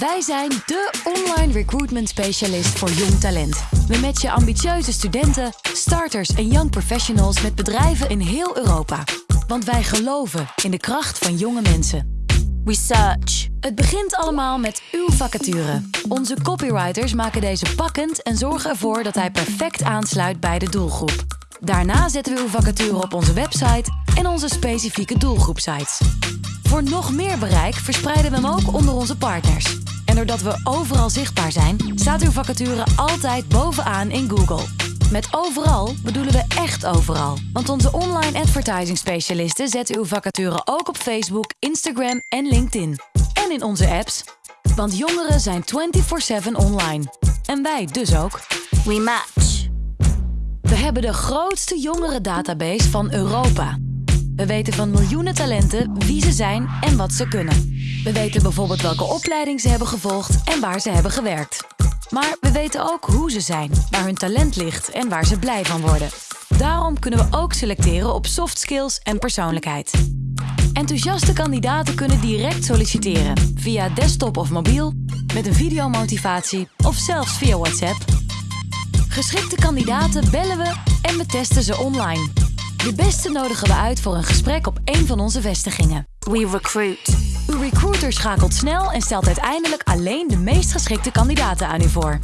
Wij zijn de online recruitment specialist voor jong talent. We matchen ambitieuze studenten, starters en young professionals met bedrijven in heel Europa. Want wij geloven in de kracht van jonge mensen. Research. Het begint allemaal met uw vacature. Onze copywriters maken deze pakkend en zorgen ervoor dat hij perfect aansluit bij de doelgroep. Daarna zetten we uw vacature op onze website en onze specifieke doelgroepsites. Voor nog meer bereik verspreiden we hem ook onder onze partners. En doordat we overal zichtbaar zijn, staat uw vacature altijd bovenaan in Google. Met overal bedoelen we echt overal. Want onze online advertising specialisten zetten uw vacature ook op Facebook, Instagram en LinkedIn. En in onze apps. Want jongeren zijn 24/7 online. En wij dus ook. We match. We hebben de grootste jongerendatabase van Europa. We weten van miljoenen talenten wie ze zijn en wat ze kunnen. We weten bijvoorbeeld welke opleiding ze hebben gevolgd en waar ze hebben gewerkt. Maar we weten ook hoe ze zijn, waar hun talent ligt en waar ze blij van worden. Daarom kunnen we ook selecteren op soft skills en persoonlijkheid. Enthousiaste kandidaten kunnen direct solliciteren via desktop of mobiel, met een videomotivatie of zelfs via WhatsApp. Geschikte kandidaten bellen we en we testen ze online. De beste nodigen we uit voor een gesprek op een van onze vestigingen. We recruit. Uw recruiter schakelt snel en stelt uiteindelijk alleen de meest geschikte kandidaten aan u voor.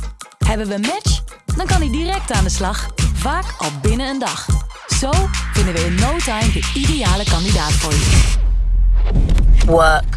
Hebben we een match? Dan kan hij direct aan de slag, vaak al binnen een dag. Zo vinden we in no time de ideale kandidaat voor u. Work.